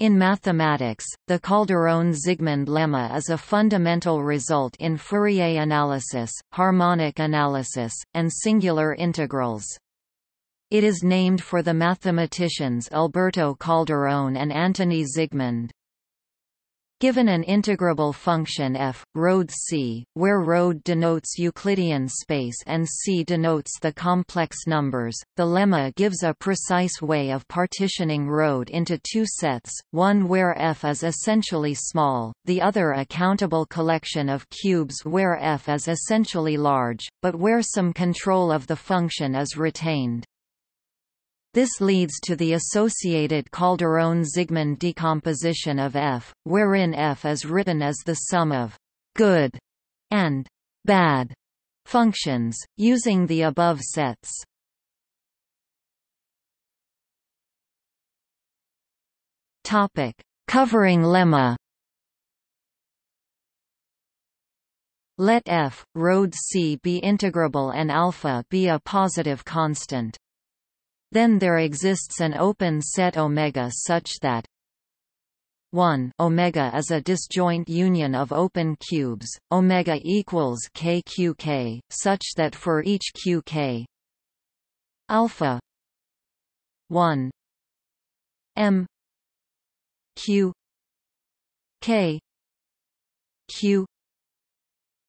In mathematics, the Calderon-Zygmund lemma is a fundamental result in Fourier analysis, harmonic analysis, and singular integrals. It is named for the mathematicians Alberto Calderón and Antoni Zygmund. Given an integrable function f, ρ c, where ρ denotes Euclidean space and c denotes the complex numbers, the lemma gives a precise way of partitioning ρ into two sets, one where f is essentially small, the other a countable collection of cubes where f is essentially large, but where some control of the function is retained. This leads to the associated Calderon-Zygmund decomposition of F, wherein F is written as the sum of «good» and «bad» functions, using the above sets. Topic. Covering lemma Let f, ρ c be integrable and alpha be a positive constant. Then there exists an open set omega such that 1 omega is a disjoint union of open cubes omega equals kqk such that for each qk alpha 1 m q k q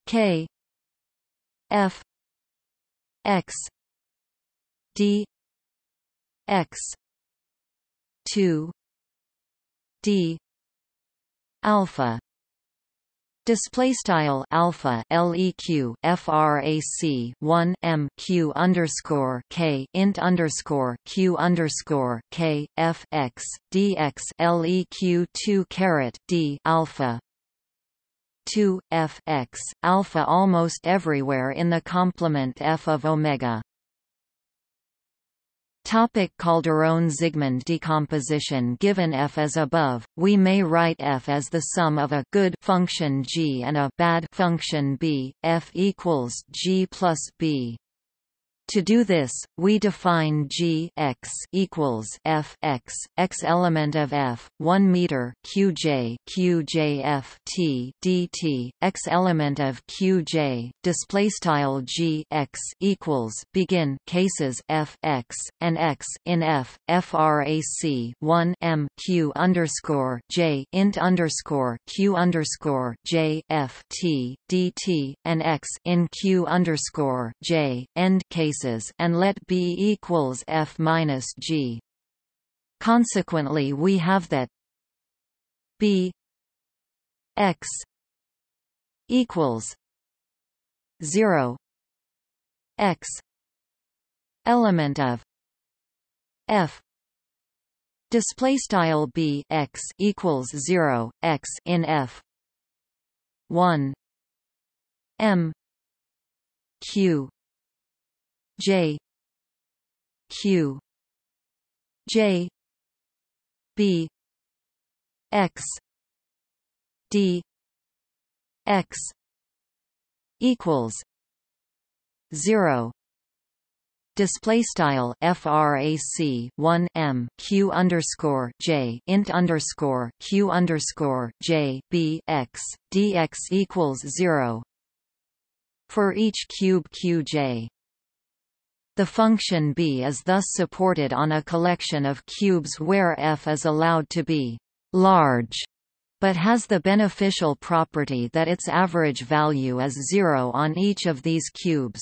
k f x d x. 2 d. Alpha. Display style alpha leq frac 1 m q underscore k int underscore q underscore k f x dx leq 2 caret d alpha 2 f x alpha almost everywhere in the complement f of omega Topic Calderon-Zygmund decomposition Given f as above, we may write f as the sum of a good function g and a bad function b, f equals g plus b. To do this, we define g x equals f x x element of f 1 meter qj qj f t dt x element of qj display style g x equals begin cases f x and x in f frac 1 m q underscore j int underscore q underscore j f t dt and x in q underscore j end case and let B equals F minus G. Consequently we have that B X equals zero X element of F display style b x equals 0 x in f 1 m q J. Q. J. B. X. D. X. Equals zero. Display style frac 1 m q underscore j int underscore q underscore j b x dx equals zero. For each cube qj the function b is thus supported on a collection of cubes where f is allowed to be large, but has the beneficial property that its average value is zero on each of these cubes.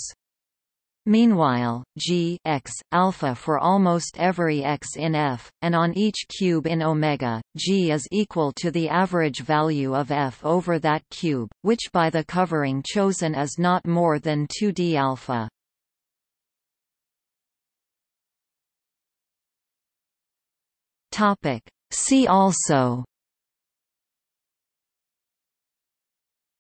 Meanwhile, g x alpha for almost every x in F, and on each cube in omega, g is equal to the average value of F over that cube, which by the covering chosen is not more than 2d alpha. Topic. See also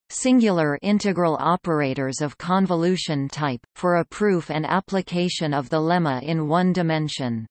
Singular integral operators of convolution type, for a proof and application of the lemma in one dimension